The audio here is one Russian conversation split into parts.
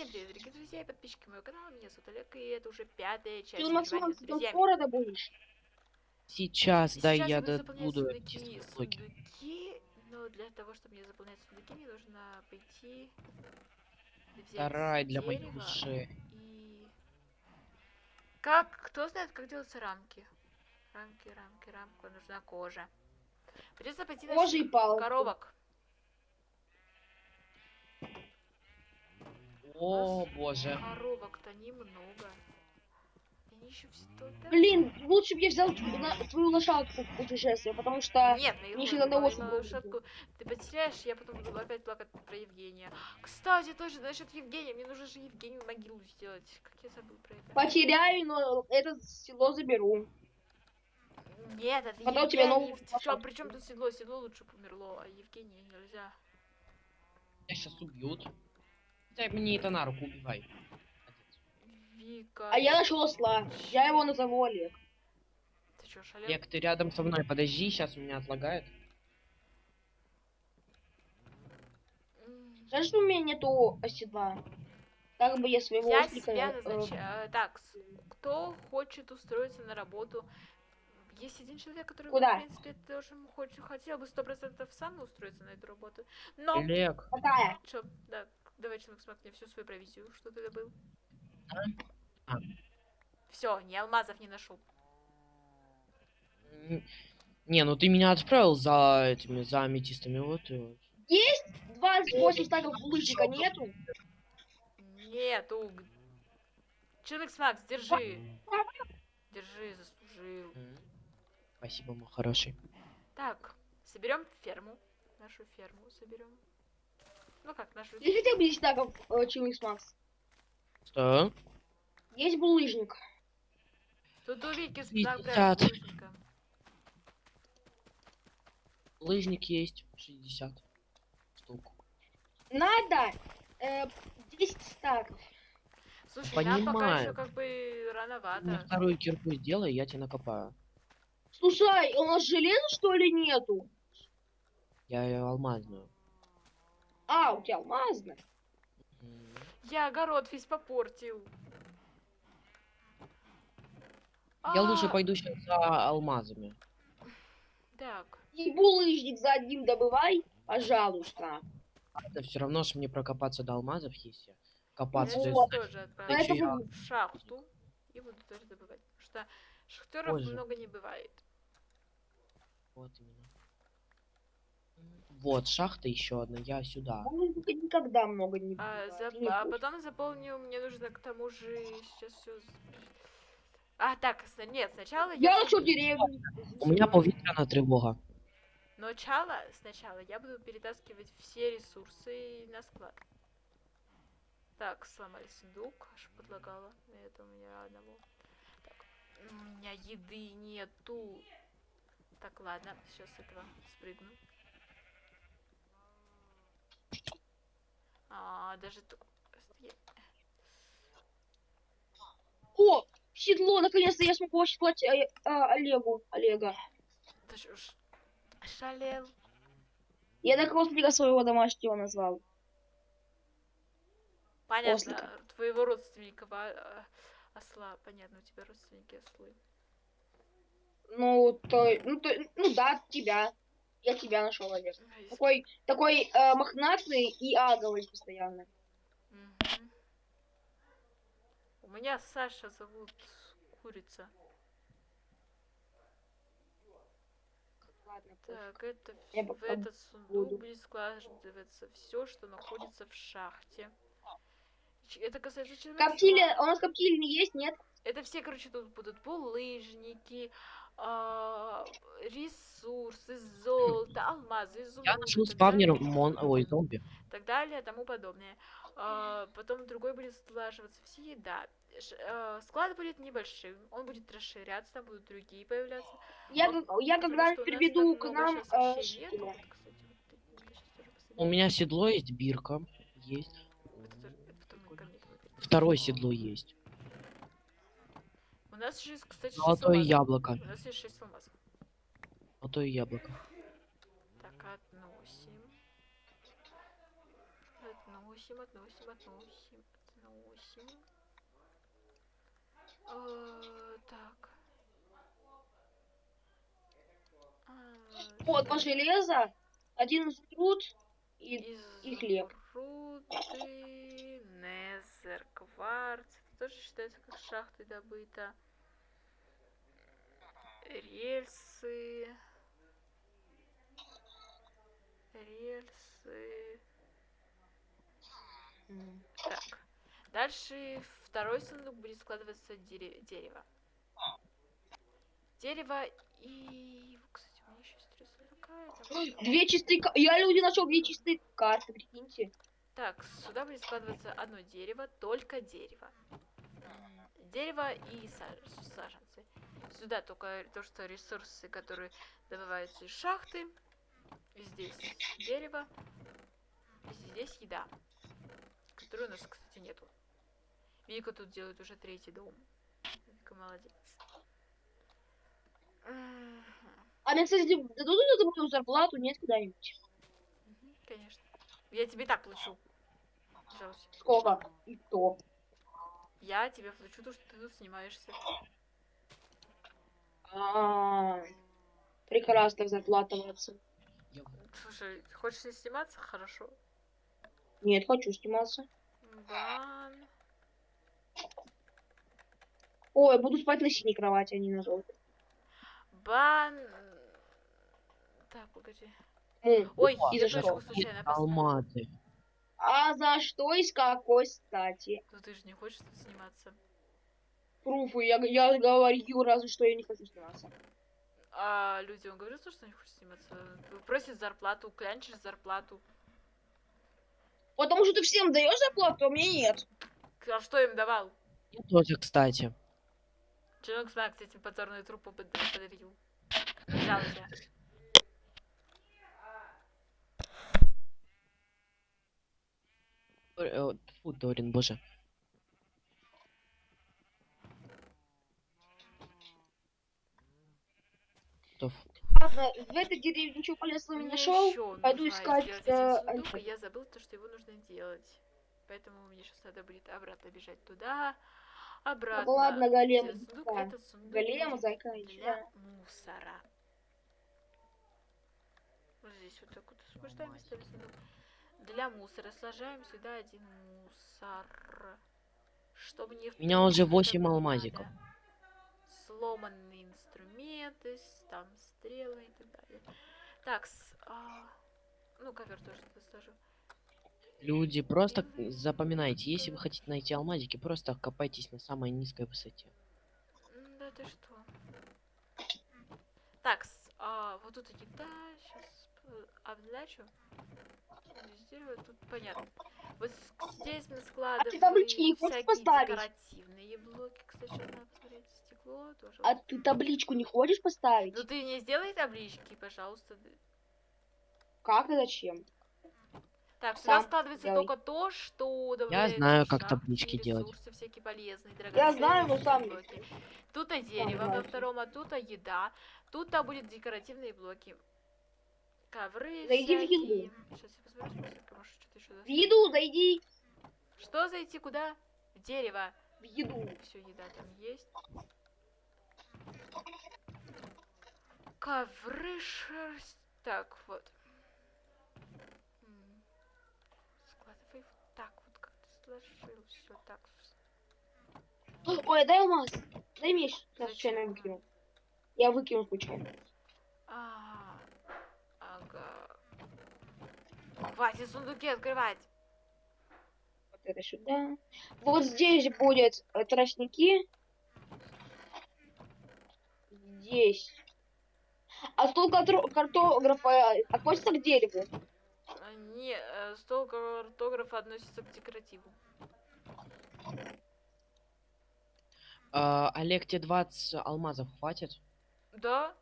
Всем привет, дорогие друзья и подписчики моего канала. Меня зовут Олег, и это уже пятая часть Ты, Максим, ты скоро добудешь? Сейчас, да, Сейчас я буду сундуки, но для того, чтобы мне заполнять сундуки, мне нужно пойти Сарай для моей души. и... Как? Кто знает, как делаются рамки? Рамки, рамки, рамка, нужна кожа. Придется пойти на Кожа О, боже. Коробок-то немного. И Они еще все туда. Блин, лучше бы я взял на- твою лошадку в путешествие, потому что... Нет, на сюда на на лошадку ты потеряешь, я потом буду опять плакать про Евгения. Кстати, тоже насчет Евгения, мне нужно же Евгению могилу сделать. Как я забыл про это. Потеряю, но это село заберу. Нет, это Потом тебе Евгений. новую Причем, лошадку. причем тут седло? Седло лучше померло, а Евгения нельзя. Меня сейчас убьют. Дай мне это на руку, убивай. Вика. А я нашел осла. Я его назову Олег. Ты чё, шалел? Олег, ты рядом со мной, подожди, сейчас у меня отлагает. Жаль, что у меня нету оседла. Так бы я своего Я ослика... себя э, назначаю. Так, с- кто хочет устроиться на работу? Есть один человек, который, Куда? в принципе, тоже хочет, хотел бы сто процентов сам устроиться на эту работу. Но Олег, Какая? Чё, да, давай, человек, смотри, мне всю свою провизию, что ты добыл. А. Все, ни алмазов не нашел. не, ну ты меня отправил за этими, за аметистами, вот и вот. Есть 28 стаков лыжника, нету? Нету. Человек Макс, держи. Держи, заслужил. Спасибо, мой хороший. Так, соберем ферму. Нашу ферму соберем. Ну как, нашу Есть хотя бы 10 стаков э, Чиликс Макс? Что? Есть булыжник. Тут у Вики Пятьдесят. прям булыжника. Лыжник есть, 60 штук. Надо э, 10 стаков. Слушай, нам пока Понимаю. еще как бы рановато. вторую кирку сделай, я тебе накопаю. Слушай, у нас железа что ли нету? Я ее алмазную. А, у тебя алмазная. М, Я огород весь попортил. Я лучше А, пойду сейчас за алмазами. Так, И булыжник за одним добывай, пожалуйста. Это все равно, что мне прокопаться до алмазов, если копаться. я же вот. сейчас тоже я- в шахту и буду тоже добывать. Потому что шахтеров Позже. много не бывает. Вот именно. Вот, шахта еще одна, я сюда. Булыжника никогда много не А, зап- Не а потом заполню, мне нужно к тому же сейчас все. А, так, нет, сначала Я я... нашел деревню. У меня повітряна тревога. Но Начало, сначала я буду перетаскивать все ресурсы на склад. Так, сломали сундук, аж подлагало. Это у меня одного. Так, у меня еды нету. Так, ладно, сейчас с этого спрыгну. А, даже тут... О, седло, наконец-то я смогу оседлать э, а, Олегу. Олега. Ты ж уж шалел. Я так родственника своего домашнего назвал. Понятно, Ослика. твоего родственника а, а, осла. Понятно, у тебя родственники ослы. Ну, то, ну, то, ну да, тебя. Я тебя нашел, Олег. Ай, Такой, такой э, мохнатый и аговый постоянно. У меня Саша зовут курица. Ладно, Так, это Я в этот сундук буду. будет складываться все, что находится в шахте. Это касается человека. Коптили, у нас коптильни есть, нет? Это все, короче, тут будут булыжники, а, ресурсы, золото, алмазы, изумруды. Я нашел спавнер мон... Ой, зомби. так далее, тому подобное. А, потом другой будет слаживаться все еда. Ш- а, склад будет небольшим, он будет расширяться, там будут другие появляться. Я, Вот, я потому когда приведу к нам э, нету. Кстати, вот тоже У меня седло есть, бирка есть. Это это. Второе седло есть. У нас же кстати, Золотое яблоко. У нас есть 6 алмазов. Золотое яблоко. Относим. Относим, относим, относим. восемь. Э, Так. А, Вот, по так. железо, один труд и... и хлеб. Изумруды, Незер, кварц. Это тоже считается как шахты добыто. Рельсы. М. Так. Дальше второй сундук будет складываться дере- дерево. Дерево и... Кстати, у меня еще есть три сундука. Две чистые... Я люди нашел две чистые карты, прикиньте. Так, сюда будет складываться одно дерево, только дерево. Дерево и са- саженцы. Сюда только то, что ресурсы, которые добываются из шахты. Здесь дерево. И здесь еда. Которой у нас, кстати, нету. Вика тут делает уже третий дом. Вика молодец. А мне, кстати, дадут эту мою зарплату, нет, куда-нибудь? Конечно. Я тебе и так плачу. Пожалуйста. Сколько? И кто? Я тебе плачу то, что ты тут снимаешься. А, прекрасная зарплата, молодцы. Слушай, хочешь не сниматься? Хорошо. Нет, хочу сниматься. Бан. Ой, буду спать на синей кровати, а не на желтой. Бан. Так, погоди. М. Ой, И за что? случайно. Алмазы. А за что и с какой стати? Ну ты же не хочешь тут сниматься. Пруфы, я, я говорю разве что я не хочу сниматься. А людям говорят, что не хочешь сниматься. Просят зарплату, клянчишь зарплату. Потому что ты всем даешь зарплату, а мне нет. А что им давал? Я тоже, кстати. Смак с этим позорную трупу под- подарил. Взял тебя. Э, Фу, Дорин, боже. Ф- Ладно, в этой деревне ничего полезного не нашел. пойду искать, э, сундук, и я забыл то, что его нужно делать. Поэтому мне сейчас надо будет обратно бежать туда, обратно. Ну ладно, голем. сундук. да. Этот сундук Голем, зайка, для мусора. Вот здесь вот так вот освобождаем, ставим сундук. Для мусора сложаем сюда один мусор. Чтобы не... в меня уже туалет восемь не алмазиков. надо. Сломанные инструменты, там стрелы и так далее. Так, с- а, ну ковер тоже сложу. Люди, просто запоминайте, если вы хотите найти алмазики, просто копайтесь на самой низкой высоте. Да ты что? Так, с- а, вот тут еда, сейчас обзначу. Здесь дерево, тут понятно. Вот здесь мы складываем хочешь всякие поставить? декоративные блоки. Кстати, сейчас надо стекло тоже. А ты табличку не хочешь поставить? Ну ты не сделай таблички, пожалуйста. Как и зачем? Так, сюда Сам складывается делай. только то, что добавляется знаю, в как таблички делать. всякие полезные, Я знаю, но сам блоки. Тут а дерево во втором, а тут а еда. Тут а будет декоративные блоки. Ковры Зайди в всякие. еду. Сейчас я посмотрю, может что-то еще В еду зайди. Что зайти куда? В дерево. В еду. Все, еда там есть. Ковры шерсть. Так, вот. Складывай вот так вот, как ты сложил. Все так. Ой, дай алмаз. Дай меч. Я случайно выкинул. Я выкинул случайно. А, ага. Хватит сундуки открывать. Вот это сюда. Вот здесь будет э, тростники. Здесь. А стол картографа относится к дереву. А, Не, э, стол картографа относится к декоративу. А, Олег, тебе 20 алмазов хватит? Да?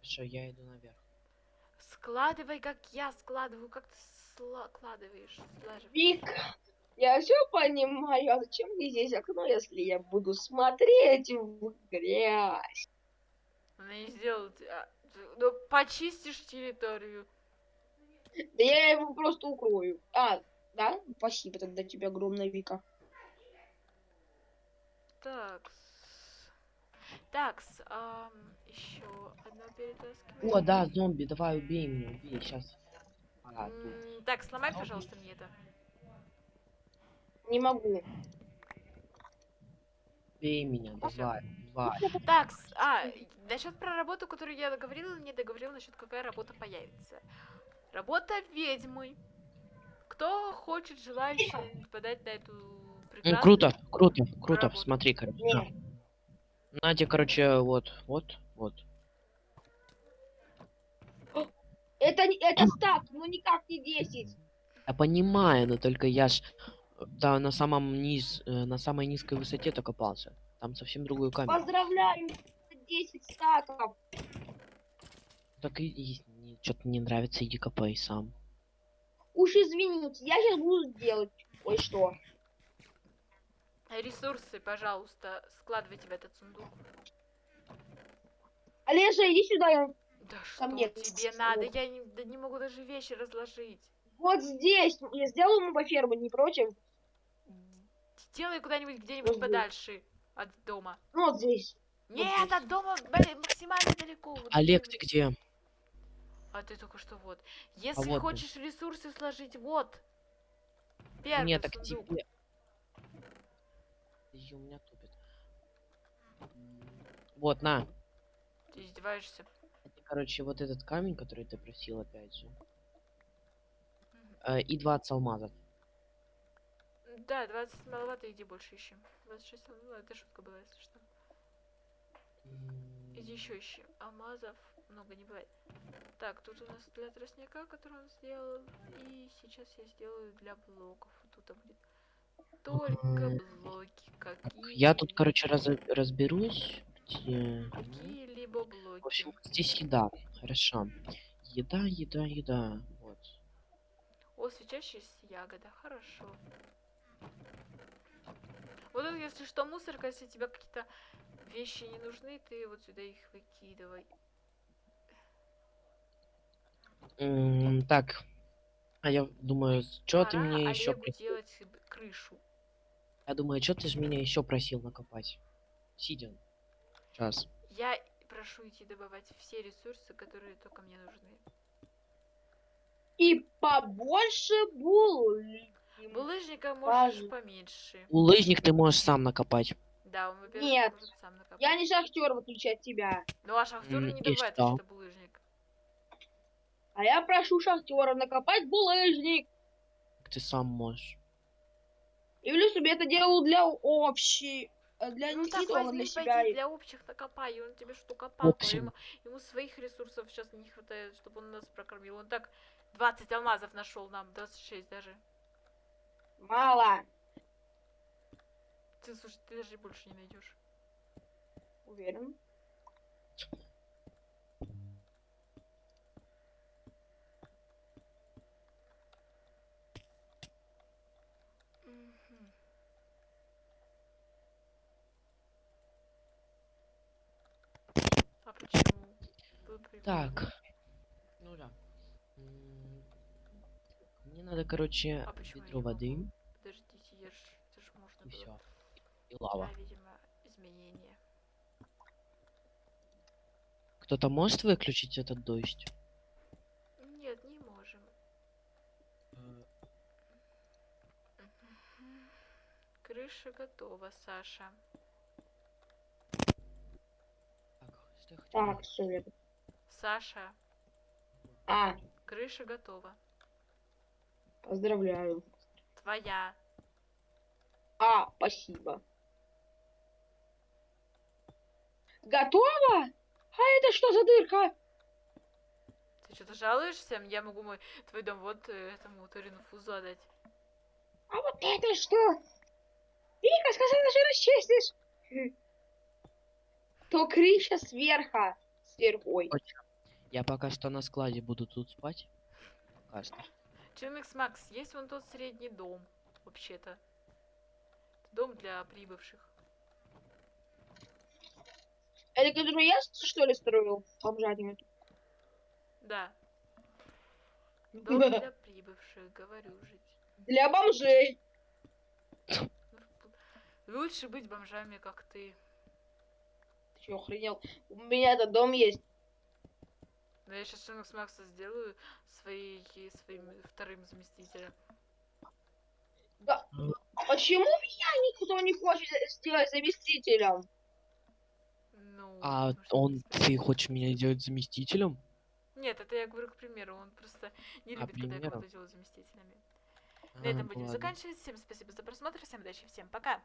Что, я иду наверх. Складывай, как я складываю. Как ты складываешь? Вик, я все понимаю. А зачем мне здесь окно, если я буду смотреть в грязь? Она не сделала... те- а, Ну, почистишь территорию. Да я его просто укрою. А, Да? Спасибо тогда тебе огромное, Вика. Так. Так, еще одно перетаскивание. О, да, зомби, давай убей меня, убей, сейчас. А, тут. Так, сломай, пожалуйста, мне это. Не могу. Убей меня, давай, давай. Так, а, насчет про работу, которую я договорила, не договорила насчет какая работа появится. Работа ведьмы. Кто хочет, желающий подать на эту Ну, прекрасную... круто, круто, круто, работу. смотри, короче. На. Надя, короче, вот, вот, вот. Это, не- это стак, ну никак не 10. Я понимаю, но только я ж да, на самом низ, э, на самой низкой высоте то копался. Там совсем другой камень. Поздравляю, 10 стаков. Так и, что-то не нравится, иди копай сам. Уж извините, я сейчас буду делать кое-что. Ресурсы, пожалуйста, складывайте в этот сундук. Олежа, иди сюда. я- Да что мне тебе тут надо? Я не, да не могу даже вещи разложить. Вот здесь. Я сделаю ему по ферму, не против? Делай куда-нибудь, где-нибудь Мгм. подальше от дома. Ну, вот здесь. Нет, здесь. от дома блин, максимально далеко. вот Олег, где-нибудь. ты где? А ты только что вот. Если вот ты. хочешь ресурсы сложить, вот. Первый Нет, так тебе. У меня тупит. Вот, на. Ты издеваешься. Это, Короче, вот этот камень, который ты просил, опять же. Мгм. Э, и 20 алмазов. Да, 20 маловато, иди больше ищи. 26 ну, это шутка была, если что. Иди еще ищи. Алмазов много не бывает. Так, тут у нас для тростника, который он сделал. И сейчас я сделаю для блоков. Тут будет только блоки. Какие Я тут, короче, раз, разберусь. где- Какие-либо В блоки. общем, вот здесь еда. Хорошо. Еда, еда, еда. Вот. О, свечащаяся ягода, хорошо. Вот это, если что, мусорка, если тебе какие-то вещи не нужны, ты вот сюда их выкидывай. М, так. А я думаю, что ты мне еще делать крышу. Я думаю, что ты же меня еще просил накопать? Сидя. Сейчас. Я прошу идти добывать все ресурсы, которые только мне нужны. И побольше булы. Булыжника можешь Важно. поменьше. Лыжник ты можешь сам накопать. Да, он, Нет, может сам накопать. Я не шахтер, в отличие от тебя. Ну а шахтеры М, не и добывают что? что булыжник. А я прошу шахтера накопать булыжник. Ты сам можешь. И плюс себе это делал для общей... э, Для Ну так Никиты, а возьми, для себя. пойди и- для общих накопай, и он тебе что копал, общем. ему, ему своих ресурсов сейчас не хватает, чтобы он нас прокормил. Он так 20 алмазов нашел нам, 26 даже. Мало. Ты, слушай, ты даже больше не найдешь. Уверен. А почему? Так. Ну да. Мне надо, короче, А ведро воды Подождите, я ж, это ж можно и было. все. И лава. Да, видимо, изменения. Кто-то может выключить этот дождь? Нет, не можем. Крыша готова, Саша. Так, что я хотел? Так, все. Саша, А, крыша готова. Поздравляю. Твоя. А, спасибо. Готово? А это что за дырка? Ты что-то жалуешься? Я могу мой твой дом вот э, этому Торину Фузу отдать. А вот это что? Вика сказала, что расчистишь. То крыша сверху. Сверхой. Я пока что на складе буду тут спать. Пока что. Чинмикс Макс, есть вон тот средний дом, вообще-то. Дом для прибывших. Это который я, что ли, строил? Бомжатину. Да. Дом для прибывших, говорю жить. Для бомжей. Ну, Лучше быть бомжами, как ты. Ты чё, охренел? У меня этот дом есть. Но я сейчас Шинокс Макса сделаю своей, своим вторым заместителем. Да. А почему меня никто не хочет сделать заместителем? Ну, А он, ты хочешь меня сделать заместителем? Нет, это я говорю к примеру, он просто не А, любит, когда примеру. кого-то делают заместителями. На А, этом будем ладно. заканчивать. Всем спасибо за просмотр, всем удачи, всем пока.